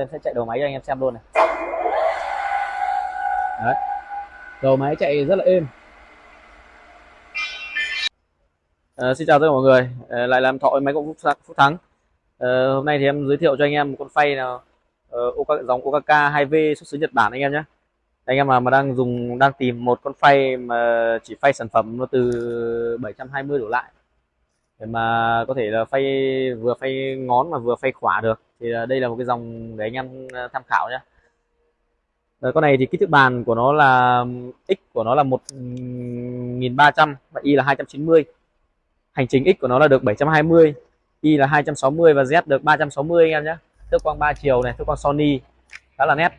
em sẽ chạy đầu máy cho anh em xem luôn này. Đấy. Đầu máy chạy rất là êm. À, xin chào tất cả mọi người. À, lại làm thọ máy cũng phúc thắng. À, hôm nay thì em giới thiệu cho anh em một con phay nào uh, dòng OKK 2V xuất xứ Nhật Bản anh em nhé. Anh em mà mà đang dùng đang tìm một con phay mà chỉ phay sản phẩm nó từ 720 đổ lại để mà có thể là phay vừa phay ngón mà vừa phay khỏa được thì à, đây là một cái dòng để anh em à, tham khảo nhé Rồi, con này thì kích thước bàn của nó là x của nó là 1300 và y là 290 hành trình x của nó là được 720 y là 260 và z được 360 anh em nhé thước quang 3 chiều này thước quang Sony khá là nét.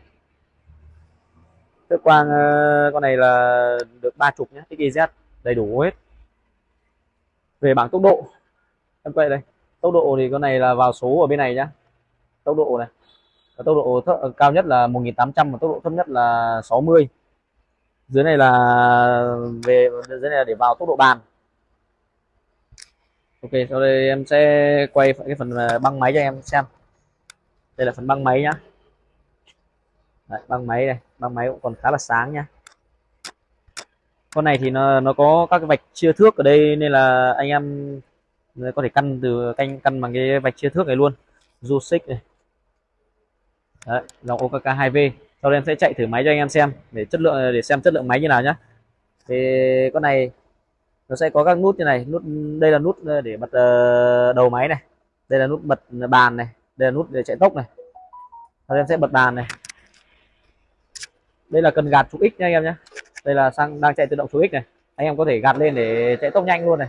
Thước quang uh, con này là được ba chục nhé XYZ đầy đủ hết. Về bảng tốc độ em quay đây. Tốc độ thì con này là vào số ở bên này nhá tốc độ này. Và tốc độ thấp, cao nhất là 1800 và tốc độ thấp nhất là 60 dưới này là về dưới này là để vào tốc độ bàn. Ok sau đây em sẽ quay cái phần à, băng máy cho em xem. Đây là phần băng máy nhá. Đấy, băng máy này băng máy cũng còn khá là sáng nhá. Con này thì nó nó có các cái vạch chia thước ở đây nên là anh em có thể căn từ canh căn bằng cái vạch chia thước này luôn. Du xích này. Đấy, dòng OKK 2V sau đây em sẽ chạy thử máy cho anh em xem để chất lượng để xem chất lượng máy như nào nhá. Thì con này nó sẽ có các nút như này nút đây là nút ờ, để bật ờ, đầu máy này. Đây là nút bật bàn này đây là nút để chạy tốc này. Sau đây em sẽ bật bàn này. Đây là cần gạt trục x nha anh em nhé đây là sang đang chạy tự động số x này. Anh em có thể gạt lên để chạy tốc nhanh luôn này.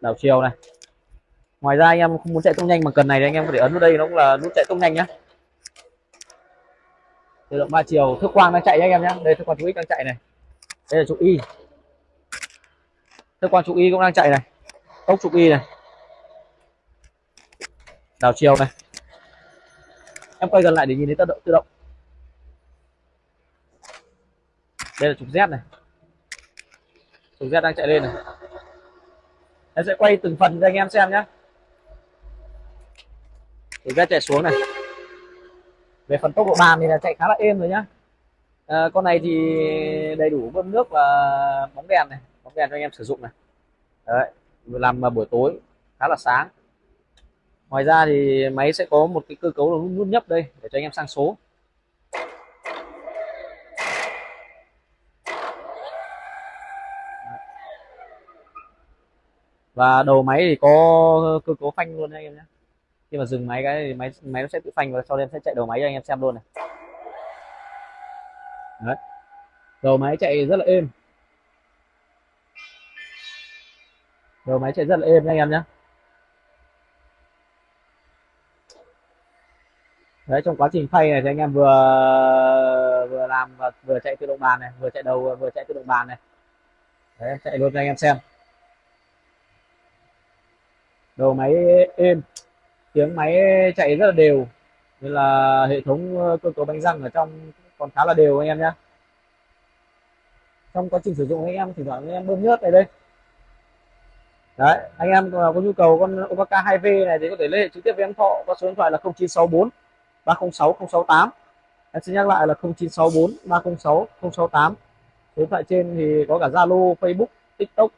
Đảo chiều này ngoài ra anh em không muốn chạy tốc nhanh bằng cần này thì anh em có thể ấn vào đây, nó cũng là nút chạy tốc nhanh nhá. Tự động ba chiều, thước quang đang chạy nhá anh em nhé đây, thước quang trụ x đang chạy này. Đây là trụ y. Thước quang trụ y cũng đang chạy này. Tốc trụ y này. Đảo chiều này. Em quay gần lại để nhìn thấy tự động tự động. Đây là trục Z này. Trục Z đang chạy lên này. Em sẽ quay từng phần cho anh em xem nhé thì ra chạy xuống này. Về phần tốc độ bàn thì là chạy khá là êm rồi nhá. À, con này thì đầy đủ bơm nước và bóng đèn này bóng đèn cho anh em sử dụng này. Đấy làm buổi tối khá là sáng. Ngoài ra thì máy sẽ có một cái cơ cấu là nút nhấp đây để cho anh em sang số. Và đầu máy thì có cơ cấu phanh luôn anh em nhé khi mà dừng máy cái thì máy máy nó sẽ tự phanh và sau đây em sẽ chạy đầu máy cho anh em xem luôn này. Đấy. đầu máy chạy rất là êm. Đầu máy chạy rất là êm nha anh em nhé đấy, trong quá trình phay này thì anh em vừa vừa làm và vừa chạy tự động bàn này, vừa chạy đầu, vừa chạy tự động bàn này. Đấy chạy luôn cho anh em xem. Đầu máy êm tiếng máy chạy rất là đều. Nên là hệ thống ờ, cơ cấu bánh răng ở trong còn khá là đều anh em nhé trong quá trình sử dụng anh em thì thoảng anh em bơm nhớt này đây. Đấy, anh em có nhu cầu con Opaka 2V này thì có thể liên hệ trực tiếp với em Thọ qua số điện thoại là 0964 306 068 em xin nhắc lại là 0964 306 068 số điện thoại trên thì có cả Zalo, Facebook, TikTok,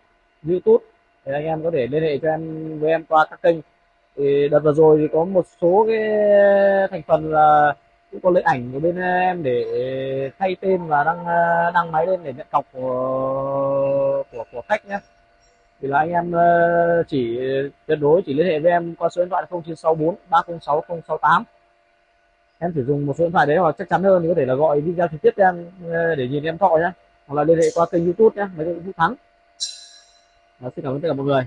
YouTube. Thì anh em có thể liên hệ cho em, với em qua các kênh thì đợt vừa rồi thì có một số cái thành phần là cũng có lấy ảnh của bên em để thay tên và đăng đăng máy lên để nhận cọc của của, của khách nhé. Thì là anh em ờ, chỉ tuyệt đối chỉ liên hệ với em qua số điện thoại 0964 306 068 em sử dụng một số điện thoại đấy hoặc chắc chắn hơn thì có thể là gọi video trực tiếp em ờ, để nhìn em thọ nhé. Hoặc là liên hệ qua kênh youtube nhé mấy cái thắng. Đó, xin cảm ơn tất cả mọi người.